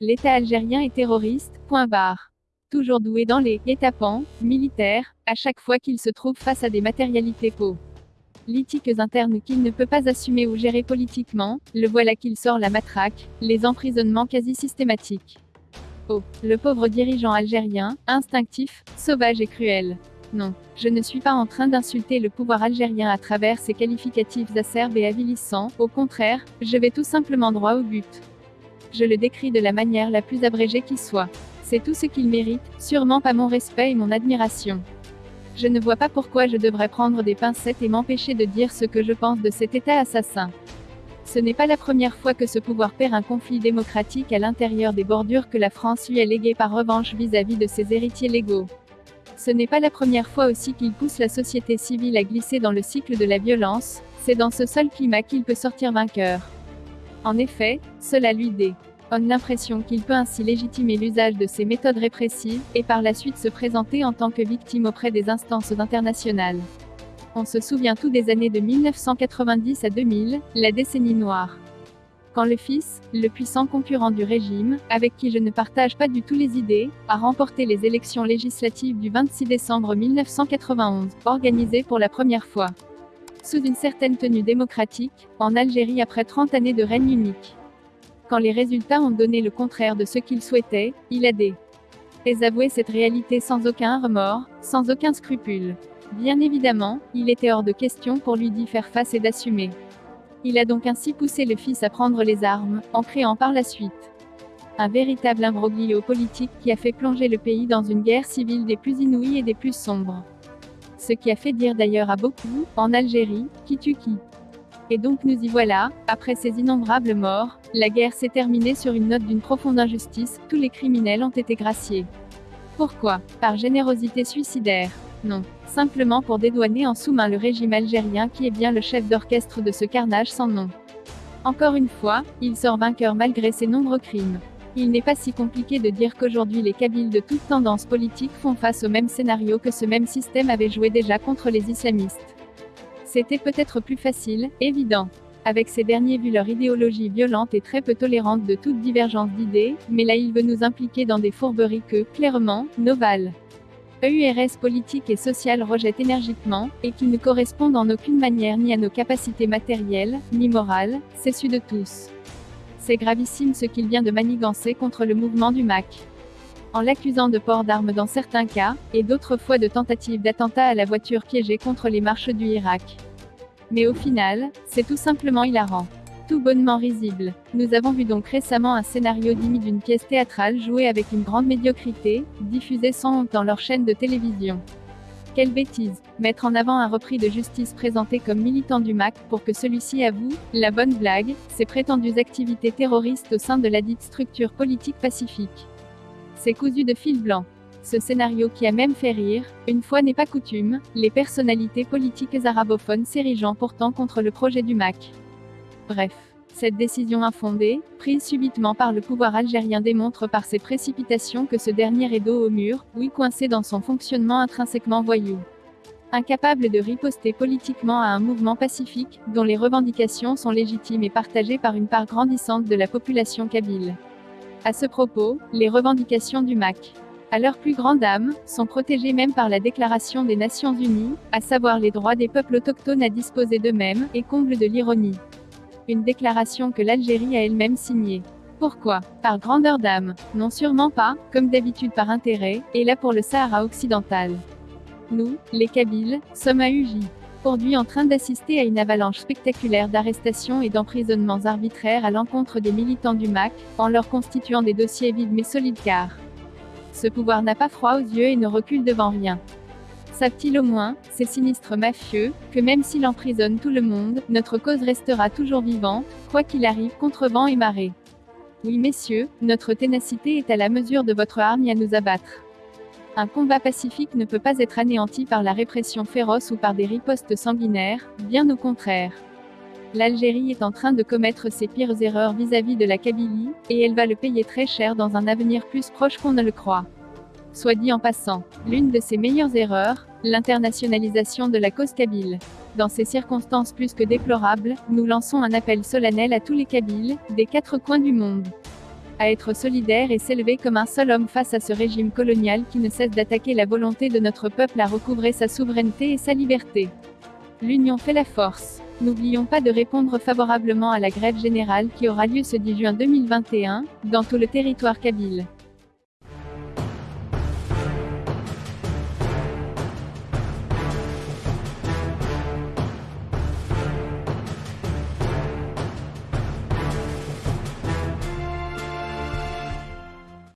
L'État algérien est terroriste, point barre. Toujours doué dans les étapants militaires, à chaque fois qu'il se trouve face à des matérialités politiques internes qu'il ne peut pas assumer ou gérer politiquement, le voilà qu'il sort la matraque, les emprisonnements quasi systématiques. Oh, le pauvre dirigeant algérien, instinctif, sauvage et cruel. Non, je ne suis pas en train d'insulter le pouvoir algérien à travers ces qualificatifs acerbes et avilissants, au contraire, je vais tout simplement droit au but. Je le décris de la manière la plus abrégée qui soit. C'est tout ce qu'il mérite, sûrement pas mon respect et mon admiration. Je ne vois pas pourquoi je devrais prendre des pincettes et m'empêcher de dire ce que je pense de cet État assassin. Ce n'est pas la première fois que ce pouvoir perd un conflit démocratique à l'intérieur des bordures que la France lui a léguées par revanche vis-à-vis -vis de ses héritiers légaux. Ce n'est pas la première fois aussi qu'il pousse la société civile à glisser dans le cycle de la violence, c'est dans ce seul climat qu'il peut sortir vainqueur. En effet, cela lui donne l'impression qu'il peut ainsi légitimer l'usage de ces méthodes répressives, et par la suite se présenter en tant que victime auprès des instances internationales. On se souvient tout des années de 1990 à 2000, la décennie noire quand le fils, le puissant concurrent du régime, avec qui je ne partage pas du tout les idées, a remporté les élections législatives du 26 décembre 1991, organisées pour la première fois. Sous une certaine tenue démocratique, en Algérie après 30 années de règne unique. Quand les résultats ont donné le contraire de ce qu'il souhaitait, il a désavoué cette réalité sans aucun remords, sans aucun scrupule. Bien évidemment, il était hors de question pour lui d'y faire face et d'assumer. Il a donc ainsi poussé le fils à prendre les armes, en créant par la suite un véritable imbroglio politique qui a fait plonger le pays dans une guerre civile des plus inouïes et des plus sombres. Ce qui a fait dire d'ailleurs à beaucoup, en Algérie, qui tue qui. Et donc nous y voilà, après ces innombrables morts, la guerre s'est terminée sur une note d'une profonde injustice, tous les criminels ont été graciés. Pourquoi? Par générosité suicidaire. Non. Simplement pour dédouaner en sous-main le régime algérien qui est bien le chef d'orchestre de ce carnage sans nom. Encore une fois, il sort vainqueur malgré ses nombreux crimes. Il n'est pas si compliqué de dire qu'aujourd'hui les Kabyles de toute tendance politique font face au même scénario que ce même système avait joué déjà contre les islamistes. C'était peut-être plus facile, évident. Avec ces derniers vu leur idéologie violente et très peu tolérante de toute divergence d'idées, mais là il veut nous impliquer dans des fourberies que, clairement, Noval. EURS politique et sociale rejette énergiquement, et qui ne correspondent en aucune manière ni à nos capacités matérielles, ni morales, c'est su de tous. C'est gravissime ce qu'il vient de manigancer contre le mouvement du MAC. En l'accusant de port d'armes dans certains cas, et d'autres fois de tentatives d'attentat à la voiture piégée contre les marches du Irak. Mais au final, c'est tout simplement hilarant tout bonnement risible. Nous avons vu donc récemment un scénario digne d'une pièce théâtrale jouée avec une grande médiocrité, diffusée sans honte dans leur chaîne de télévision. Quelle bêtise Mettre en avant un repris de justice présenté comme militant du MAC pour que celui-ci avoue, la bonne blague, ses prétendues activités terroristes au sein de la dite structure politique pacifique. C'est cousu de fil blanc. Ce scénario qui a même fait rire, une fois n'est pas coutume, les personnalités politiques arabophones s'érigeant pourtant contre le projet du MAC. Bref. Cette décision infondée, prise subitement par le pouvoir algérien démontre par ses précipitations que ce dernier est dos au mur, oui coincé dans son fonctionnement intrinsèquement voyou. Incapable de riposter politiquement à un mouvement pacifique, dont les revendications sont légitimes et partagées par une part grandissante de la population kabyle. À ce propos, les revendications du MAC, à leur plus grande âme, sont protégées même par la Déclaration des Nations Unies, à savoir les droits des peuples autochtones à disposer d'eux-mêmes, et comble de l'ironie une déclaration que l'Algérie a elle-même signée. Pourquoi? Par grandeur d'âme Non sûrement pas, comme d'habitude par intérêt, et là pour le Sahara occidental. Nous, les Kabyles, sommes à Uji. Aujourd'hui en train d'assister à une avalanche spectaculaire d'arrestations et d'emprisonnements arbitraires à l'encontre des militants du MAC, en leur constituant des dossiers vides mais solides car ce pouvoir n'a pas froid aux yeux et ne recule devant rien. Savent-ils au moins, ces sinistres mafieux, que même s'il emprisonne tout le monde, notre cause restera toujours vivante, quoi qu'il arrive contre vent et marée Oui messieurs, notre ténacité est à la mesure de votre arme à nous abattre. Un combat pacifique ne peut pas être anéanti par la répression féroce ou par des ripostes sanguinaires, bien au contraire. L'Algérie est en train de commettre ses pires erreurs vis-à-vis -vis de la Kabylie, et elle va le payer très cher dans un avenir plus proche qu'on ne le croit. Soit dit en passant, l'une de ses meilleures erreurs, l'internationalisation de la cause kabyle. Dans ces circonstances plus que déplorables, nous lançons un appel solennel à tous les Kabyles, des quatre coins du monde. à être solidaire et s'élever comme un seul homme face à ce régime colonial qui ne cesse d'attaquer la volonté de notre peuple à recouvrer sa souveraineté et sa liberté. L'union fait la force. N'oublions pas de répondre favorablement à la grève générale qui aura lieu ce 10 juin 2021, dans tout le territoire kabyle.